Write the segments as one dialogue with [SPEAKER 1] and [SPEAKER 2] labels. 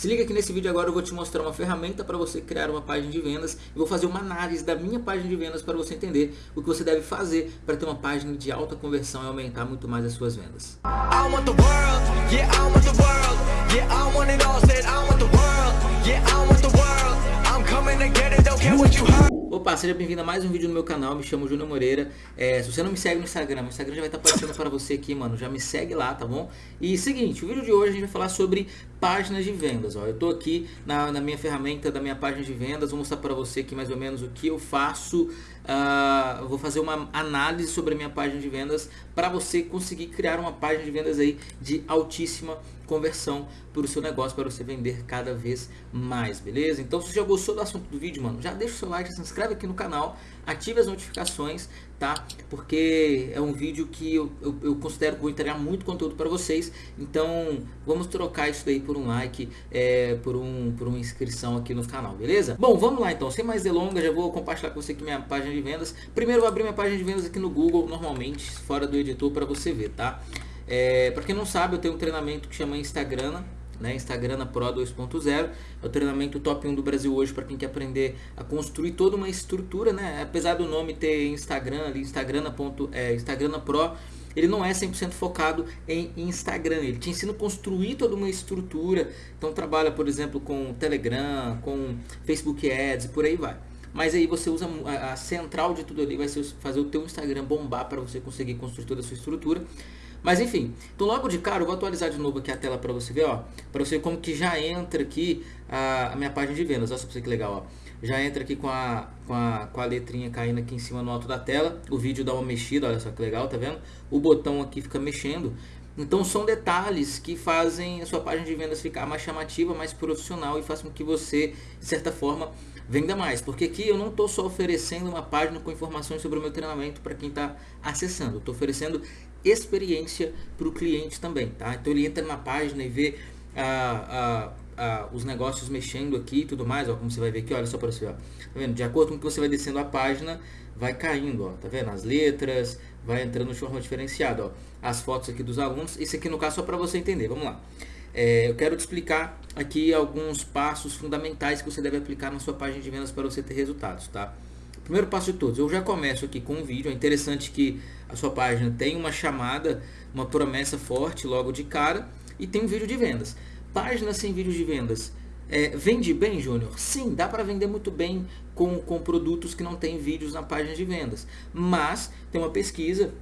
[SPEAKER 1] Se liga que nesse vídeo agora eu vou te mostrar uma ferramenta para você criar uma página de vendas e vou fazer uma análise da minha página de vendas para você entender o que você deve fazer para ter uma página de alta conversão e aumentar muito mais as suas vendas. Opa, seja bem-vindo a mais um vídeo no meu canal, me chamo Júnior Moreira é, Se você não me segue no Instagram, meu Instagram já vai estar aparecendo para você aqui, mano Já me segue lá, tá bom? E seguinte, o vídeo de hoje a gente vai falar sobre páginas de vendas ó. Eu tô aqui na, na minha ferramenta da minha página de vendas Vou mostrar para você aqui mais ou menos o que eu faço uh, Vou fazer uma análise sobre a minha página de vendas Para você conseguir criar uma página de vendas aí de altíssima conversão para o seu negócio, para você vender cada vez mais, beleza? Então se você já gostou do assunto do vídeo, mano, já deixa o seu like, se inscreve aqui no canal, ative as notificações, tá? Porque é um vídeo que eu, eu, eu considero que vou entregar muito conteúdo para vocês, então vamos trocar isso daí por um like, é, por, um, por uma inscrição aqui no canal, beleza? Bom, vamos lá então, sem mais delongas, já vou compartilhar com você aqui minha página de vendas. Primeiro vou abrir minha página de vendas aqui no Google, normalmente, fora do editor, para você ver, tá? É, para quem não sabe, eu tenho um treinamento que chama Instagram, né? Instagram Pro 2.0. É o treinamento top 1 do Brasil hoje para quem quer aprender a construir toda uma estrutura, né? Apesar do nome ter Instagram ali, Instagram, ponto, é, Instagram Pro, ele não é 100% focado em Instagram, ele te ensina a construir toda uma estrutura, então trabalha, por exemplo, com Telegram, com Facebook Ads, por aí vai. Mas aí você usa a, a central de tudo ali, vai ser fazer o teu Instagram bombar para você conseguir construir toda a sua estrutura. Mas enfim, então logo de cara eu vou atualizar de novo aqui a tela para você ver, ó, para você ver como que já entra aqui a, a, minha página de vendas, olha só pra você que legal, ó. Já entra aqui com a, com, a, com a letrinha caindo aqui em cima no alto da tela, o vídeo dá uma mexida, olha só que legal, tá vendo? O botão aqui fica mexendo, então são detalhes que fazem a sua página de vendas ficar mais chamativa, mais profissional e faz com que você, de certa forma, venda mais. Porque aqui eu não estou só oferecendo uma página com informações sobre o meu treinamento para quem está acessando. Estou oferecendo experiência para o cliente também, tá? Então ele entra na página e vê ah, ah, ah, os negócios mexendo aqui e tudo mais, ó, como você vai ver aqui, olha só para você, ó, tá vendo? De acordo com que você vai descendo a página, vai caindo, ó, tá vendo? As letras, vai entrando de forma diferenciada, ó, as fotos aqui dos alunos, isso aqui no caso só para você entender, vamos lá. É, eu quero te explicar aqui alguns passos fundamentais que você deve aplicar na sua página de vendas para você ter resultados, tá? Primeiro passo de todos, eu já começo aqui com um vídeo. É interessante que a sua página tem uma chamada, uma promessa forte logo de cara e tem um vídeo de vendas. Página sem vídeo de vendas. É, vende bem, Júnior? Sim, dá para vender muito bem com, com produtos que não tem vídeos na página de vendas. Mas tem uma pesquisa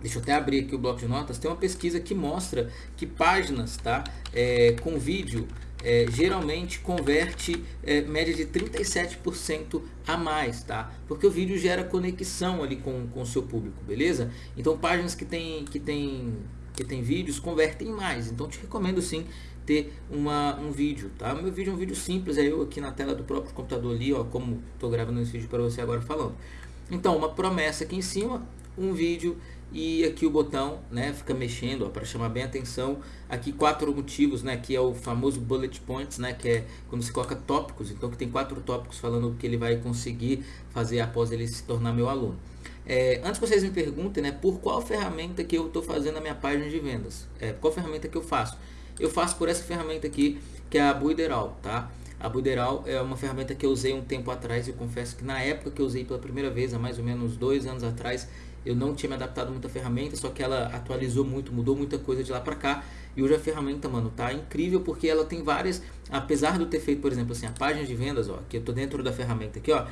[SPEAKER 1] Deixa eu até abrir aqui o bloco de notas. Tem uma pesquisa que mostra que páginas tá, é, com vídeo é, geralmente converte é, média de 37% a mais, tá? Porque o vídeo gera conexão ali com, com o seu público, beleza? Então páginas que tem, que tem, que tem vídeos convertem mais, então te recomendo sim ter uma, um vídeo, tá? Meu vídeo é um vídeo simples, é eu aqui na tela do próprio computador ali, ó, como estou gravando esse vídeo para você agora falando. Então, uma promessa aqui em cima, um vídeo e aqui o botão né, fica mexendo para chamar bem atenção. Aqui quatro motivos, né, que é o famoso bullet points, né, que é quando se coloca tópicos. Então que tem quatro tópicos falando o que ele vai conseguir fazer após ele se tornar meu aluno. É, antes que vocês me perguntem, né, por qual ferramenta que eu estou fazendo a minha página de vendas? É, qual ferramenta que eu faço? Eu faço por essa ferramenta aqui, que é a Buideral, tá? A Buideral é uma ferramenta que eu usei um tempo atrás e confesso que na época que eu usei pela primeira vez, há mais ou menos dois anos atrás, eu não tinha me adaptado muito à ferramenta, só que ela atualizou muito, mudou muita coisa de lá para cá. E hoje a ferramenta, mano, tá incrível porque ela tem várias, apesar de eu ter feito, por exemplo, assim, a página de vendas, ó, que eu tô dentro da ferramenta aqui, ó,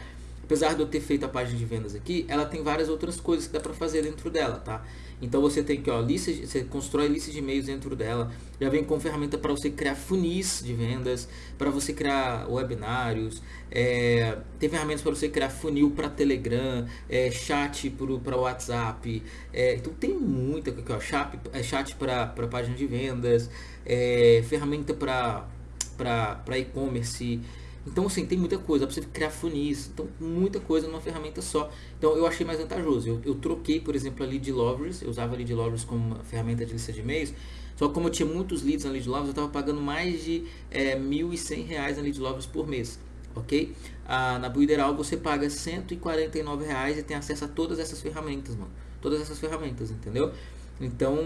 [SPEAKER 1] apesar de eu ter feito a página de vendas aqui, ela tem várias outras coisas que dá para fazer dentro dela, tá? Então você tem que, ó, lista, você constrói listas de e-mails dentro dela, já vem com ferramenta para você criar funis de vendas, para você criar webinários, é, tem ferramentas para você criar funil para Telegram, é, chat para WhatsApp, é, então tem muita, aqui, ó, chat, é, chat para página de vendas, é, ferramenta para e-commerce, então, assim, tem muita coisa, para você criar funis, então muita coisa numa ferramenta só. Então, eu achei mais vantajoso. Eu, eu troquei, por exemplo, a Lead Lovers, eu usava a Lead Lovers como uma ferramenta de lista de e-mails, só que como eu tinha muitos leads na Lead Lovers, eu estava pagando mais de é, R$ 1.100 na Lead Lovers por mês, ok? Ah, na Buideral você paga 149 reais e tem acesso a todas essas ferramentas, mano. Todas essas ferramentas, entendeu? Então,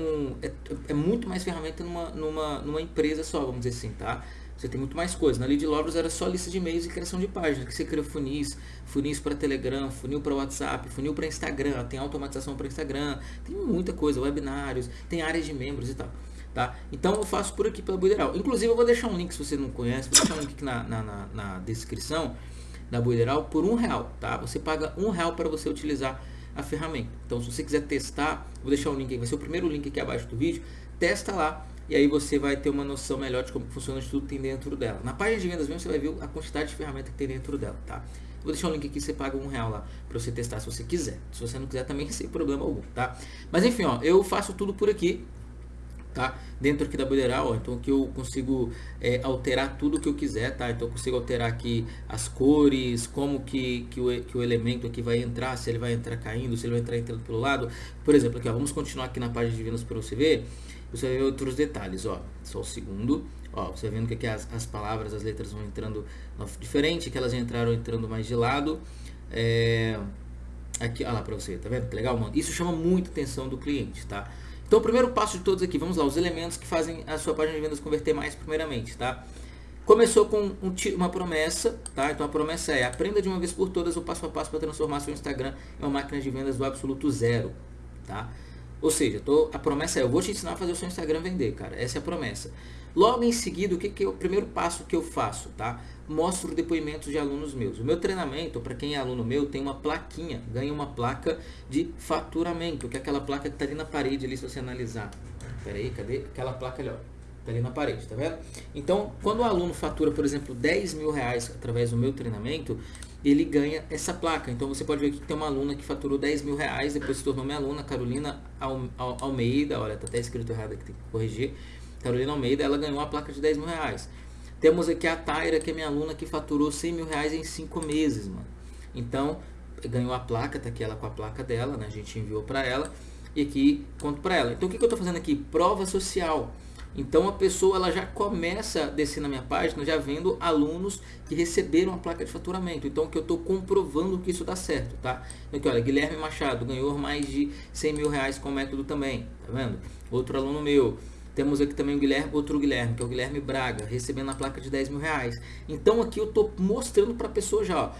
[SPEAKER 1] é, é muito mais ferramenta numa, numa, numa empresa só, vamos dizer assim, tá? Você tem muito mais coisa. Na Lead Lovers era só lista de e-mails e criação de páginas, que você cria funis, funis para Telegram, funil para WhatsApp, funil para Instagram, tem automatização para Instagram, tem muita coisa, webinários, tem áreas de membros e tal. Tá? Então eu faço por aqui pela Buideral. Inclusive eu vou deixar um link se você não conhece, vou deixar um link na, na, na, na descrição da Buideral por um real, tá? Você paga um real para você utilizar a ferramenta. Então se você quiser testar, vou deixar o um link aí, vai ser o primeiro link aqui abaixo do vídeo, testa lá e aí você vai ter uma noção melhor de como funciona de tudo que tem dentro dela. Na página de vendas mesmo você vai ver a quantidade de ferramenta que tem dentro dela, tá? Vou deixar um link aqui, você paga um real lá para você testar se você quiser. Se você não quiser também, sem problema algum, tá? Mas enfim, ó, eu faço tudo por aqui, tá? Dentro aqui da Builderal, então que eu consigo é, alterar tudo que eu quiser, tá? Então eu consigo alterar aqui as cores, como que, que, o, que o elemento aqui vai entrar, se ele vai entrar caindo, se ele vai entrar entrando pelo lado. Por exemplo, aqui ó, vamos continuar aqui na página de vendas para você ver. Você vai ver outros detalhes, ó. Só o segundo. Ó, você vendo que aqui as, as palavras, as letras vão entrando diferente, que elas entraram entrando mais de lado. É, aqui, olha lá para você, tá vendo? Que legal, mano. Isso chama muita atenção do cliente, tá? Então, o primeiro passo de todos aqui, vamos lá, os elementos que fazem a sua página de vendas converter mais primeiramente, tá? Começou com um, uma promessa, tá? Então a promessa é, aprenda de uma vez por todas o passo a passo para transformar seu Instagram em uma máquina de vendas do absoluto zero, tá? Ou seja, tô, a promessa é, eu vou te ensinar a fazer o seu Instagram vender, cara. Essa é a promessa. Logo em seguida, o que, que é o primeiro passo que eu faço, tá? Mostro depoimentos de alunos meus. O meu treinamento, para quem é aluno meu, tem uma plaquinha, ganha uma placa de faturamento, que é aquela placa que está ali na parede, ali, se você analisar. Pera aí, cadê? Aquela placa ali, ó. Tá ali na parede, tá vendo? Então, quando o aluno fatura, por exemplo, 10 mil reais através do meu treinamento, ele ganha essa placa. Então você pode ver que tem uma aluna que faturou 10 mil reais, depois se tornou minha aluna, Carolina Almeida, olha, tá até escrito errado aqui, tem que corrigir. Carolina Almeida, ela ganhou a placa de 10 mil reais. Temos aqui a Taira, que é minha aluna, que faturou 100 mil reais em 5 meses, mano. Então, ganhou a placa, tá aqui ela com a placa dela, né? A gente enviou para ela e aqui conto para ela. Então, o que, que eu tô fazendo aqui? Prova social. Então a pessoa ela já começa a descer na minha página já vendo alunos que receberam a placa de faturamento. Então que eu estou comprovando que isso dá certo, tá? Então, olha, Guilherme Machado ganhou mais de 100 mil reais com o método também, tá vendo? Outro aluno meu. Temos aqui também o Guilherme, outro Guilherme, que é o Guilherme Braga, recebendo a placa de 10 mil reais. Então aqui eu estou mostrando para a pessoa já, ó,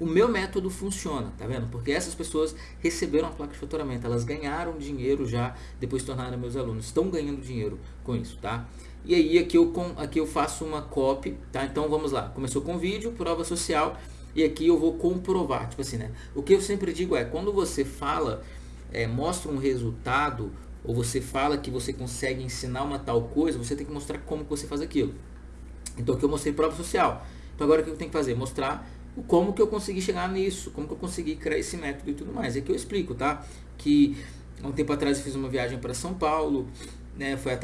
[SPEAKER 1] o meu método funciona, tá vendo? Porque essas pessoas receberam a placa de faturamento, elas ganharam dinheiro já depois de tornaram meus alunos, estão ganhando dinheiro com isso, tá? E aí aqui eu, aqui eu faço uma copy, tá? Então vamos lá, começou com vídeo, prova social, e aqui eu vou comprovar, tipo assim, né? O que eu sempre digo é, quando você fala, é, mostra um resultado, ou você fala que você consegue ensinar uma tal coisa, você tem que mostrar como você faz aquilo. Então aqui eu mostrei prova social. Então agora o que eu tenho que fazer? Mostrar como que eu consegui chegar nisso, como que eu consegui criar esse método e tudo mais. É que eu explico, tá? Que um tempo atrás eu fiz uma viagem para São Paulo, né, foi é,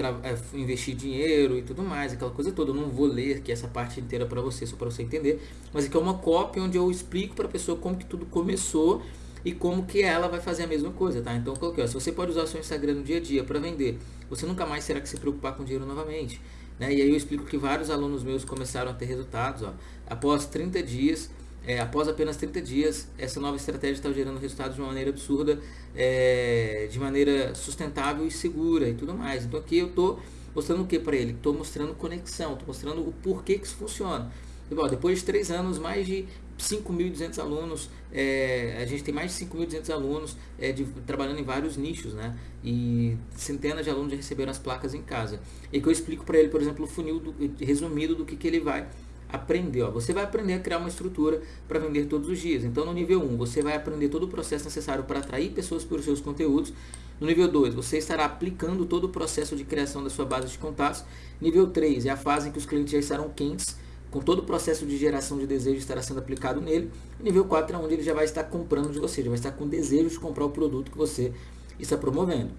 [SPEAKER 1] investir dinheiro e tudo mais, aquela coisa toda. Eu não vou ler aqui essa parte inteira para você, só para você entender. Mas aqui é uma cópia onde eu explico para a pessoa como que tudo começou e como que ela vai fazer a mesma coisa, tá? Então coloquei, ó, se você pode usar o seu Instagram no dia a dia para vender, você nunca mais será que se preocupar com dinheiro novamente. Né? E aí eu explico que vários alunos meus começaram a ter resultados, ó, após 30 dias é, após apenas 30 dias, essa nova estratégia está gerando resultados de uma maneira absurda, é, de maneira sustentável e segura e tudo mais. Então aqui eu estou mostrando o que para ele? Estou mostrando conexão, estou mostrando o porquê que isso funciona. E, bom, depois de três anos, mais de 5.200 alunos, é, a gente tem mais de 5.200 alunos é, de, trabalhando em vários nichos, né? E centenas de alunos já receberam as placas em casa. E que eu explico para ele, por exemplo, o funil do, resumido do que, que ele vai aprender. Ó, você vai aprender a criar uma estrutura para vender todos os dias. Então, no nível 1, você vai aprender todo o processo necessário para atrair pessoas para os seus conteúdos. No nível 2, você estará aplicando todo o processo de criação da sua base de contatos. Nível 3 é a fase em que os clientes já estarão quentes, com todo o processo de geração de desejo estará sendo aplicado nele. E nível 4 é onde ele já vai estar comprando de você, já vai estar com desejo de comprar o produto que você está promovendo.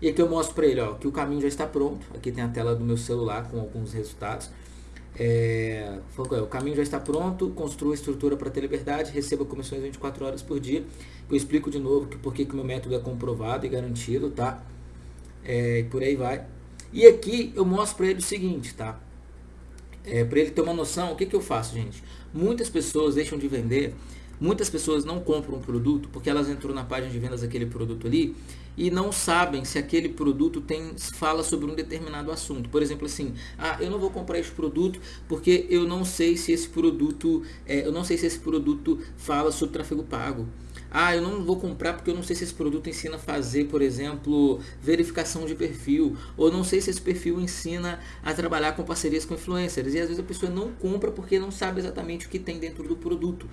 [SPEAKER 1] E aqui eu mostro para ele ó, que o caminho já está pronto. Aqui tem a tela do meu celular com alguns resultados. É, o caminho já está pronto, construa estrutura para ter liberdade, receba comissões 24 horas por dia. Eu explico de novo que, por que o meu método é comprovado e garantido, tá? É, por aí vai. E aqui eu mostro para ele o seguinte, tá? É, para ele ter uma noção, o que, que eu faço, gente? Muitas pessoas deixam de vender Muitas pessoas não compram um produto porque elas entram na página de vendas daquele produto ali e não sabem se aquele produto tem fala sobre um determinado assunto. Por exemplo, assim, ah, eu não vou comprar esse produto porque eu não sei se esse produto, é, eu não sei se esse produto fala sobre tráfego pago. Ah, eu não vou comprar porque eu não sei se esse produto ensina a fazer, por exemplo, verificação de perfil, ou não sei se esse perfil ensina a trabalhar com parcerias com influencers. E às vezes a pessoa não compra porque não sabe exatamente o que tem dentro do produto.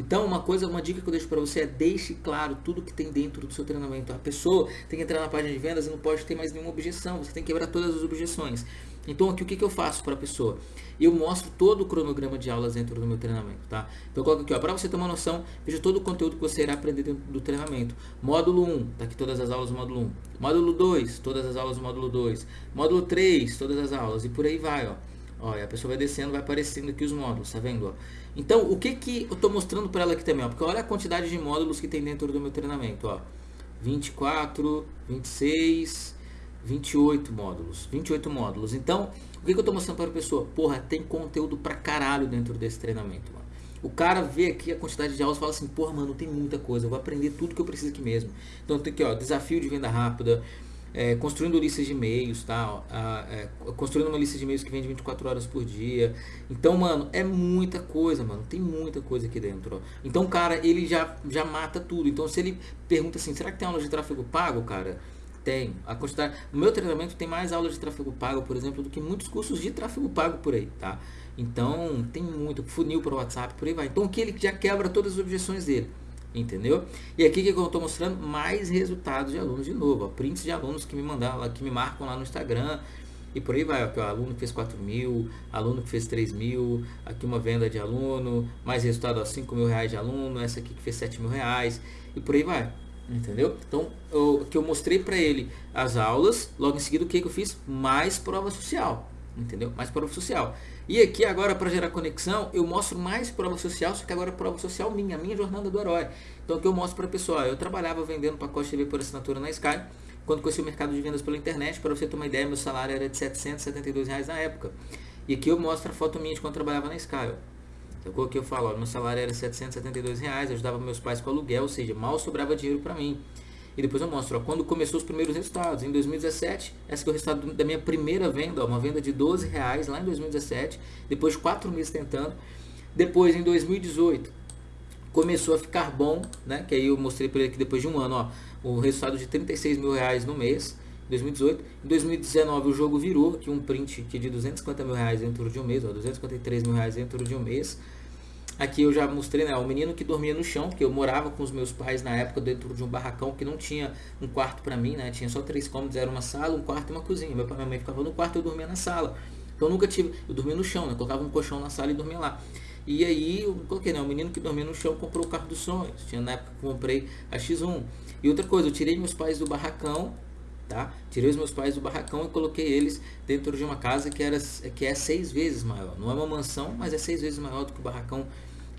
[SPEAKER 1] Então, uma coisa, uma dica que eu deixo para você é deixe claro tudo que tem dentro do seu treinamento. A pessoa tem que entrar na página de vendas e não pode ter mais nenhuma objeção. Você tem que quebrar todas as objeções. Então, aqui o que, que eu faço para a pessoa? Eu mostro todo o cronograma de aulas dentro do meu treinamento, tá? Então, coloco aqui, ó, para você ter uma noção, veja todo o conteúdo que você irá aprender dentro do treinamento. Módulo 1, tá aqui todas as aulas do módulo 1. Módulo 2, todas as aulas do módulo 2. Módulo 3, todas as aulas. E por aí vai, ó. Ó, a pessoa vai descendo, vai aparecendo aqui os módulos, tá vendo? Ó? Então, o que que eu estou mostrando para ela aqui também? Ó? Porque olha a quantidade de módulos que tem dentro do meu treinamento. Ó. 24, 26, 28 módulos. 28 módulos. Então, o que, que eu estou mostrando para a pessoa? Porra, tem conteúdo pra caralho dentro desse treinamento. Mano. O cara vê aqui a quantidade de aulas e fala assim, porra, mano, tem muita coisa, eu vou aprender tudo que eu preciso aqui mesmo. Então tem aqui, ó, desafio de venda rápida, é, construindo listas de e-mails, tá? é, construindo uma lista de e-mails que vende 24 horas por dia. Então, mano, é muita coisa, mano. Tem muita coisa aqui dentro. Ó. Então, cara, ele já, já mata tudo. Então, se ele pergunta assim, será que tem aula de tráfego pago, cara? Tem. A quantidade, no meu treinamento tem mais aulas de tráfego pago, por exemplo, do que muitos cursos de tráfego pago por aí, tá? Então, tem muito. Funil para o WhatsApp, por aí vai. Então, que ele já quebra todas as objeções dele. Entendeu? E aqui que eu estou mostrando mais resultados de alunos de novo, ó, prints de alunos que me mandaram, que me marcam lá no Instagram e por aí vai, ó, aluno que fez 4 mil, aluno que fez 3 mil, aqui uma venda de aluno, mais resultado a 5 mil reais de aluno, essa aqui que fez 7 mil reais e por aí vai, entendeu? Então, o que eu mostrei para ele as aulas, logo em seguida o que, que eu fiz? Mais prova social, entendeu? Mais prova social. E aqui agora para gerar conexão, eu mostro mais prova social, só que agora é prova social minha, minha jornada do herói. Então o que eu mostro para a pessoa, eu trabalhava vendendo pacote TV por assinatura na Sky, quando conheci o mercado de vendas pela internet, para você ter uma ideia, meu salário era de 772 reais na época. E aqui eu mostro a foto minha de quando trabalhava na Sky. Eu coloquei, eu falo, ó, meu salário era 772 reais, ajudava meus pais com aluguel, ou seja, mal sobrava dinheiro para mim. E depois eu mostro ó, quando começou os primeiros resultados. Em 2017, esse é o resultado da minha primeira venda, ó, uma venda de 12 reais lá em 2017, depois de 4 meses tentando. Depois, em 2018, começou a ficar bom, né? Que aí eu mostrei para ele que depois de um ano, ó, o resultado de 36 mil reais no mês. 2018. Em 2019 o jogo virou, aqui um print aqui de 250 mil reais dentro de um mês, ó, 253 mil reais dentro de um mês. Aqui eu já mostrei, né, o menino que dormia no chão, porque eu morava com os meus pais na época dentro de um barracão que não tinha um quarto para mim, né, tinha só três cômodos, era uma sala, um quarto e uma cozinha. Meu pai e minha mãe ficavam no quarto, eu dormia na sala. Eu nunca tive, eu dormia no chão, né, colocava um colchão na sala e dormia lá. E aí eu coloquei, né, o menino que dormia no chão comprou o carro dos sonhos. Tinha na época que comprei a X1. E outra coisa, eu tirei meus pais do barracão, tá? Tirei os meus pais do barracão e coloquei eles dentro de uma casa que era que é seis vezes maior. Não é uma mansão, mas é seis vezes maior do que o barracão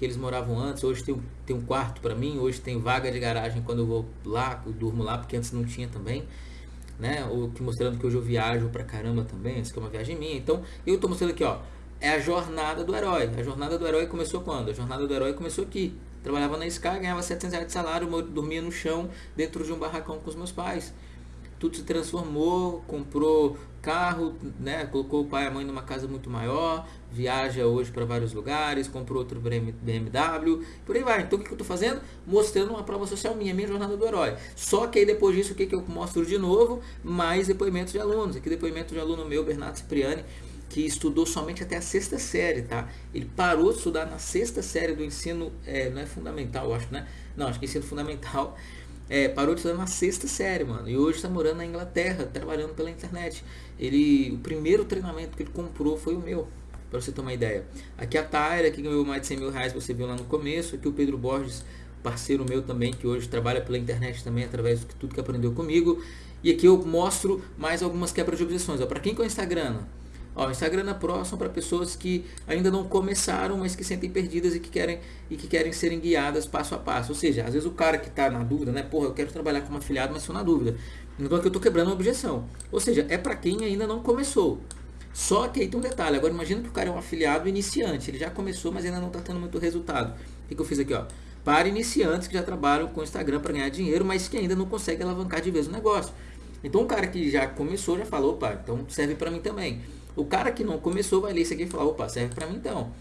[SPEAKER 1] que eles moravam antes. Hoje tem, tem um quarto para mim, hoje tem vaga de garagem quando eu vou lá, eu durmo lá, porque antes não tinha também. Né? O que mostrando que hoje eu viajo pra caramba também, isso que é uma viagem minha. Então, eu tô mostrando aqui, ó, é a jornada do herói. A jornada do herói começou quando? A jornada do herói começou aqui. Trabalhava na Sky, ganhava 700 reais de salário, dormia no chão dentro de um barracão com os meus pais tudo se transformou, comprou carro, né, colocou o pai e a mãe numa casa muito maior, viaja hoje para vários lugares, comprou outro BMW, por aí vai. Então o que, eu estou fazendo? Mostrando uma prova social minha, minha jornada do herói. Só que aí depois disso, o que, que eu mostro de novo? Mais depoimentos de alunos. Aqui depoimento de aluno meu, Bernardo Cipriani, que estudou somente até a sexta série, tá? Ele parou de estudar na sexta série do ensino, é, não é fundamental, acho, né? Não, acho que ensino fundamental é, parou de estudar na sexta série, mano. E hoje está morando na Inglaterra, trabalhando pela internet. Ele, o primeiro treinamento que ele comprou foi o meu, para você ter uma ideia. Aqui a Tyra, que ganhou mais de 100 mil reais, você viu lá no começo. Aqui o Pedro Borges, parceiro meu também, que hoje trabalha pela internet também, através de tudo que aprendeu comigo. E aqui eu mostro mais algumas quebras de objeções. Para quem que é o Instagram? Ó, Instagram é Pro são para pessoas que ainda não começaram, mas que sentem perdidas e que querem e que querem serem guiadas passo a passo. Ou seja, às vezes o cara que está na dúvida, né? Porra, eu quero trabalhar como afiliado, mas estou na dúvida. Então aqui eu estou quebrando a objeção. Ou seja, é para quem ainda não começou. Só que aí tem um detalhe, agora imagina que o cara é um afiliado iniciante, ele já começou, mas ainda não está tendo muito resultado. O que, que eu fiz aqui? Ó? Para iniciantes que já trabalham com Instagram para ganhar dinheiro, mas que ainda não conseguem alavancar de vez o negócio. Então o cara que já começou já falou, opa, então serve para mim também. O cara que não começou vai ler isso aqui e falar, opa, serve para mim então.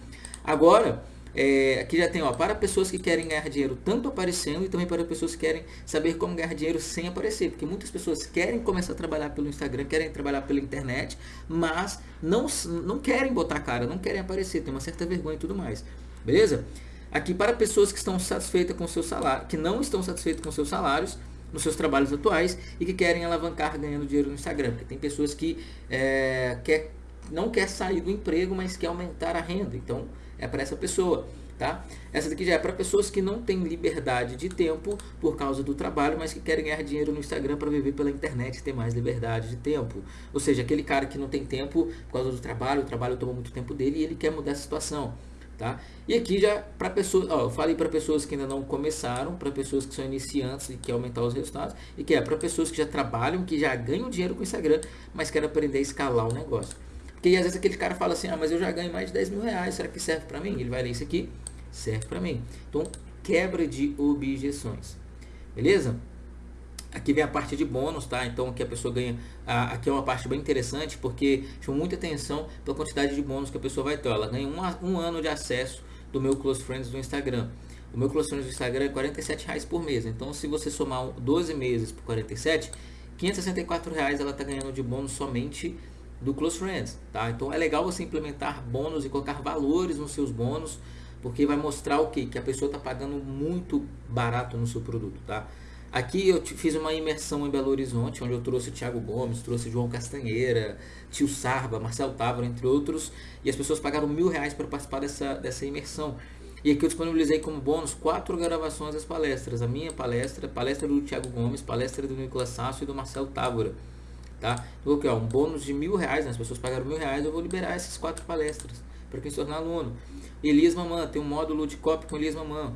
[SPEAKER 1] Agora, é, aqui já tem, ó, para pessoas que querem ganhar dinheiro tanto aparecendo e também para pessoas que querem saber como ganhar dinheiro sem aparecer. Porque muitas pessoas querem começar a trabalhar pelo Instagram, querem trabalhar pela internet, mas não, não querem botar cara, não querem aparecer, tem uma certa vergonha e tudo mais. Beleza? Aqui para pessoas que estão satisfeitas com seu salário, que não estão satisfeitas com seus salários, nos seus trabalhos atuais e que querem alavancar ganhando dinheiro no Instagram. Porque tem pessoas que é, quer, não quer sair do emprego, mas quer aumentar a renda. Então é para essa pessoa. Tá? Essa daqui já é para pessoas que não têm liberdade de tempo por causa do trabalho, mas que querem ganhar dinheiro no Instagram para viver pela internet e ter mais liberdade de tempo. Ou seja, aquele cara que não tem tempo por causa do trabalho, o trabalho toma muito tempo dele e ele quer mudar essa situação. Tá? E aqui já para pessoas, ó, eu falei para pessoas que ainda não começaram, para pessoas que são iniciantes e querem aumentar os resultados, e que é para pessoas que já trabalham, que já ganham dinheiro com o Instagram, mas querem aprender a escalar o negócio. Porque às vezes aquele cara fala assim, ah, mas eu já ganho mais de 10 mil reais, será que serve para mim? Ele vai ler isso aqui, serve para mim. Então, quebra de objeções. Beleza? Aqui vem a parte de bônus, tá? Então aqui a pessoa ganha. aqui é uma parte bem interessante porque chama muita atenção pela quantidade de bônus que a pessoa vai ter. Ela ganha um, um ano de acesso do meu Close Friends do Instagram. O meu Close Friends do Instagram é 47 reais por mês. Então se você somar 12 meses por 47, 564 reais ela está ganhando de bônus somente do Close Friends, tá? Então é legal você implementar bônus e colocar valores nos seus bônus, porque vai mostrar o que? Que a pessoa está pagando muito barato no seu produto, tá? Aqui eu fiz uma imersão em Belo Horizonte, onde eu trouxe Thiago Gomes, trouxe João Castanheira, Tio Sarva, Marcel Távora, entre outros, e as pessoas pagaram mil reais para participar dessa, dessa imersão. E aqui eu disponibilizei como bônus quatro gravações das palestras. A minha palestra, palestra do Thiago Gomes, palestra do Nicolas Sasso e do Marcel Távora. Tá? Então, aqui, um bônus de mil reais, né? as pessoas pagaram mil reais, eu vou liberar essas quatro palestras para quem se tornar aluno. Elias Mamã, tem um módulo de copy com Elias Mamã.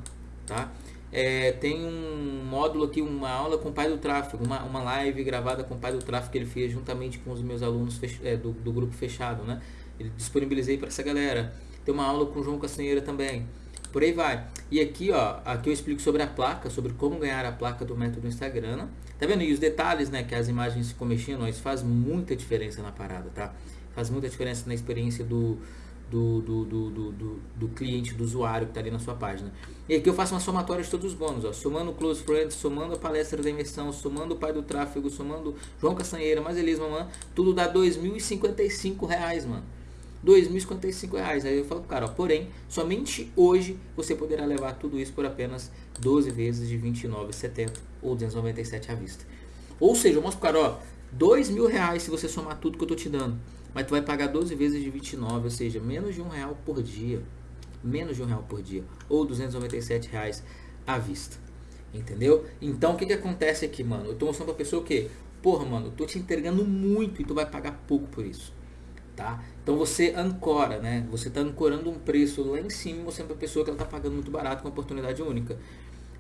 [SPEAKER 1] Tá? É, tem um módulo aqui, uma aula com o pai do tráfego, uma, uma live gravada com o pai do tráfego que ele fez juntamente com os meus alunos fech, é, do, do, grupo fechado, né? Ele disponibilizei para essa galera. Tem uma aula com o João Castanheira também. Por aí vai. E aqui, ó, aqui eu explico sobre a placa, sobre como ganhar a placa do método Instagram. Né? Tá vendo? E os detalhes, né, que as imagens ficam mexendo, isso faz muita diferença na parada, tá? Faz muita diferença na experiência do, do, do, do, do, do cliente, do usuário que está ali na sua página. E aqui eu faço uma somatória de todos os bônus, ó, somando Close Friends, somando a palestra da imersão, somando o pai do tráfego, somando João Castanheira, mais Elis Mamãe, tudo dá 2.055 reais, mano. 2.055 reais. Aí eu falo, cara, ó, porém, somente hoje você poderá levar tudo isso por apenas 12 vezes de R$ 29,70 ou R$ 297 à vista. Ou seja, eu mostro pro cara, ó, dois mil reais se você somar tudo que eu tô te dando. Mas tu vai pagar 12 vezes de 29, ou seja, menos de um real por dia. Menos de um real por dia. Ou 297 reais à vista. Entendeu? Então o que, que acontece aqui, mano? Eu tô mostrando pra pessoa o quê? Porra, mano, eu tô te entregando muito e tu vai pagar pouco por isso. Tá? Então você ancora, né? Você está ancorando um preço lá em cima mostrando para a pessoa que ela está pagando muito barato com uma oportunidade única.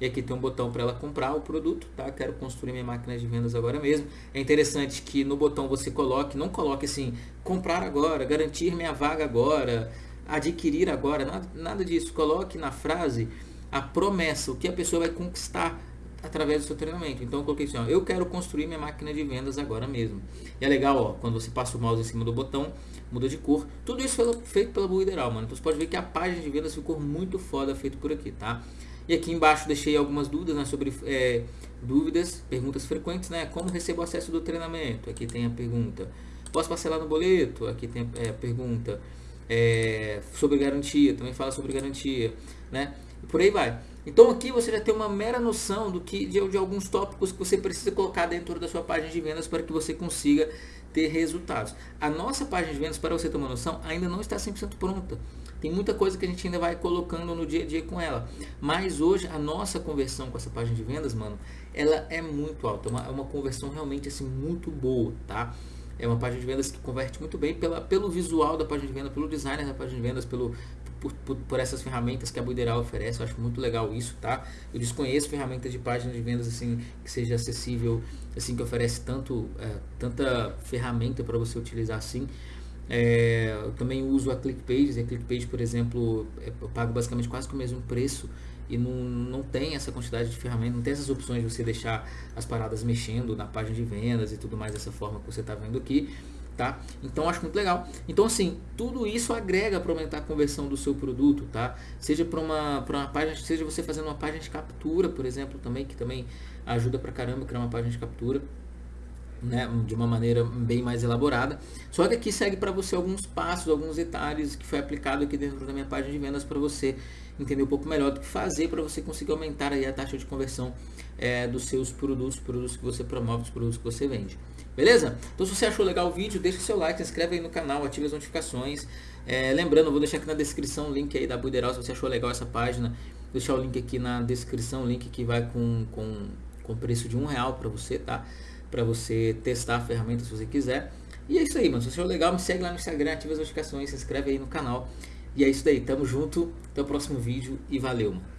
[SPEAKER 1] E aqui tem um botão para ela comprar o produto, tá? Quero construir minha máquina de vendas agora mesmo. É interessante que no botão você coloque, não coloque assim, comprar agora, garantir minha vaga agora, adquirir agora, nada, nada disso. Coloque na frase a promessa, o que a pessoa vai conquistar através do seu treinamento. Então eu coloquei assim, ó, eu quero construir minha máquina de vendas agora mesmo. E é legal, ó, quando você passa o mouse em cima do botão, muda de cor. Tudo isso foi feito pela Buideral, mano. Então você pode ver que a página de vendas ficou muito foda feito por aqui, tá? E aqui embaixo deixei algumas dúvidas né, sobre é, dúvidas, perguntas frequentes, né? Como recebo acesso do treinamento? Aqui tem a pergunta. Posso parcelar no boleto? Aqui tem é, a pergunta. É, sobre garantia, também fala sobre garantia, né? E por aí vai. Então aqui você já tem uma mera noção do que de, de, alguns tópicos que você precisa colocar dentro da sua página de vendas para que você consiga ter resultados. A nossa página de vendas, para você ter uma noção, ainda não está 100% pronta. Tem muita coisa que a gente ainda vai colocando no dia a dia com ela. Mas hoje a nossa conversão com essa página de vendas, mano, ela é muito alta. É uma, é uma conversão realmente assim muito boa, tá? É uma página de vendas que converte muito bem pela, pelo visual da página de vendas, pelo design da página de vendas, pelo, por, por, por, essas ferramentas que a Buideral oferece. Eu acho muito legal isso, tá? Eu desconheço ferramentas de página de vendas assim que seja acessível, assim que oferece tanto, é, tanta ferramenta para você utilizar assim. É, eu também uso a ClickPages. A ClickPage, por exemplo, é, eu pago basicamente quase que o mesmo preço e não, não tem essa quantidade de ferramentas, não tem essas opções de você deixar as paradas mexendo na página de vendas e tudo mais dessa forma que você está vendo aqui. Tá? Então acho muito legal. Então assim, tudo isso agrega para aumentar a conversão do seu produto, tá? Seja para uma, para uma página, seja você fazendo uma página de captura, por exemplo, também que também ajuda para caramba criar uma página de captura né, de uma maneira bem mais elaborada. Só que aqui segue para você alguns passos, alguns detalhes que foi aplicado aqui dentro da minha página de vendas para você entender um pouco melhor do que fazer para você conseguir aumentar aí a taxa de conversão é, dos seus produtos, produtos que você promove, os produtos que você vende. Beleza? Então se você achou legal o vídeo, deixa o seu like, se inscreve aí no canal, ative as notificações. É, lembrando, eu vou deixar aqui na descrição o link aí da Buideral, se você achou legal essa página, vou deixar o link aqui na descrição, o link que vai com, com, com preço de um real para você, tá? para você testar a ferramenta se você quiser. E é isso aí, mano. Se achou legal, me segue lá no Instagram, ativa as notificações, se inscreve aí no canal. E é isso daí, tamo junto, até o próximo vídeo e valeu, mano.